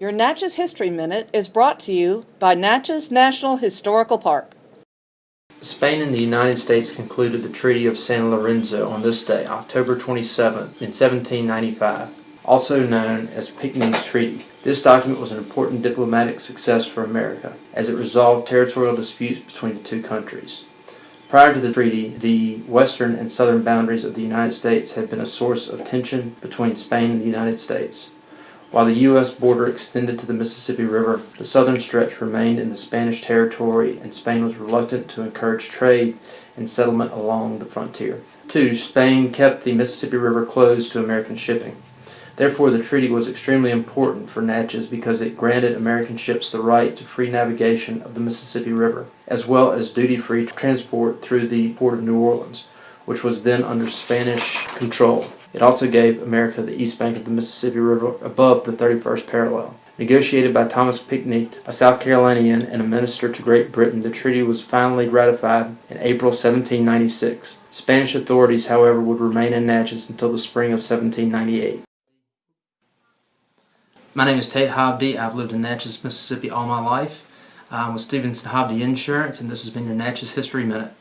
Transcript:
Your Natchez History Minute is brought to you by Natchez National Historical Park. Spain and the United States concluded the Treaty of San Lorenzo on this day, October 27, in 1795, also known as Pinckney's Treaty. This document was an important diplomatic success for America, as it resolved territorial disputes between the two countries. Prior to the treaty, the western and southern boundaries of the United States had been a source of tension between Spain and the United States. While the U.S. border extended to the Mississippi River, the southern stretch remained in the Spanish territory and Spain was reluctant to encourage trade and settlement along the frontier. 2. Spain kept the Mississippi River closed to American shipping. Therefore, the treaty was extremely important for Natchez because it granted American ships the right to free navigation of the Mississippi River, as well as duty-free transport through the port of New Orleans, which was then under Spanish control. It also gave America the east bank of the Mississippi River above the 31st parallel. Negotiated by Thomas Pinckney, a South Carolinian and a minister to Great Britain, the treaty was finally ratified in April 1796. Spanish authorities, however, would remain in Natchez until the spring of 1798. My name is Tate Hobdy. I've lived in Natchez, Mississippi all my life. I'm with Stevenson Hobdy Insurance, and this has been your Natchez History Minute.